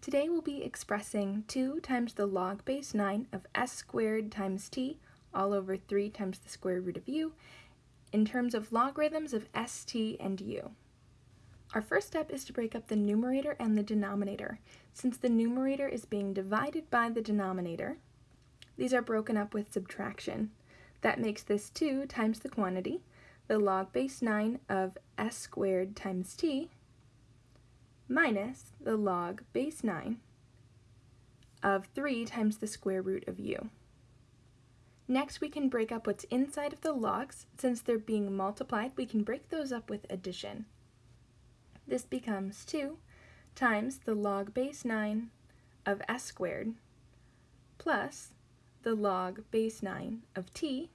Today we'll be expressing 2 times the log base 9 of s squared times t all over 3 times the square root of u in terms of logarithms of st and u. Our first step is to break up the numerator and the denominator. Since the numerator is being divided by the denominator, these are broken up with subtraction. That makes this 2 times the quantity, the log base 9 of s squared times t, minus the log base 9 of 3 times the square root of u. Next, we can break up what's inside of the logs. Since they're being multiplied, we can break those up with addition. This becomes 2 times the log base 9 of s squared plus the log base 9 of t.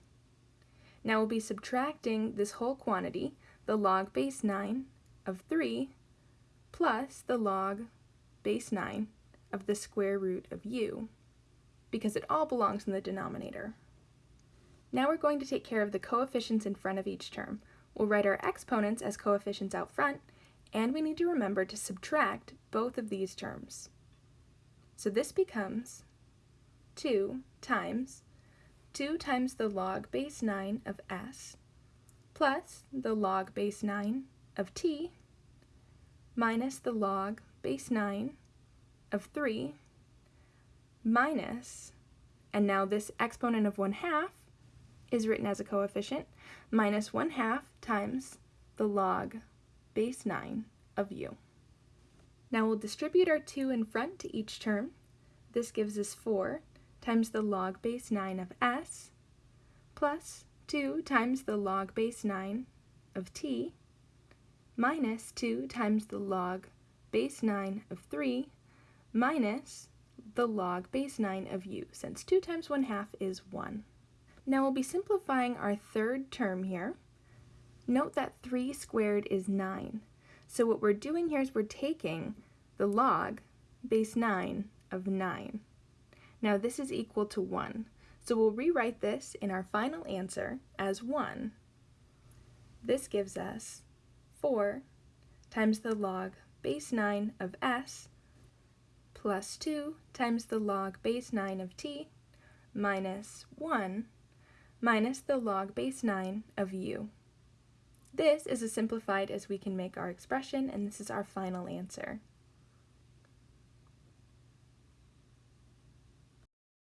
Now we'll be subtracting this whole quantity, the log base 9 of 3 plus the log base 9 of the square root of u, because it all belongs in the denominator. Now we're going to take care of the coefficients in front of each term. We'll write our exponents as coefficients out front, and we need to remember to subtract both of these terms. So this becomes 2 times 2 times the log base 9 of s plus the log base 9 of t minus the log base 9 of 3 minus, and now this exponent of 1 half is written as a coefficient, minus 1 half times the log base 9 of u. Now we'll distribute our 2 in front to each term. This gives us 4 times the log base 9 of s plus 2 times the log base 9 of t minus 2 times the log base 9 of 3 minus the log base 9 of u, since 2 times 1 half is 1. Now we'll be simplifying our third term here. Note that 3 squared is 9. So what we're doing here is we're taking the log base 9 of 9. Now this is equal to 1. So we'll rewrite this in our final answer as 1. This gives us 4 times the log base 9 of s plus 2 times the log base 9 of t minus 1 minus the log base 9 of u. This is as simplified as we can make our expression, and this is our final answer.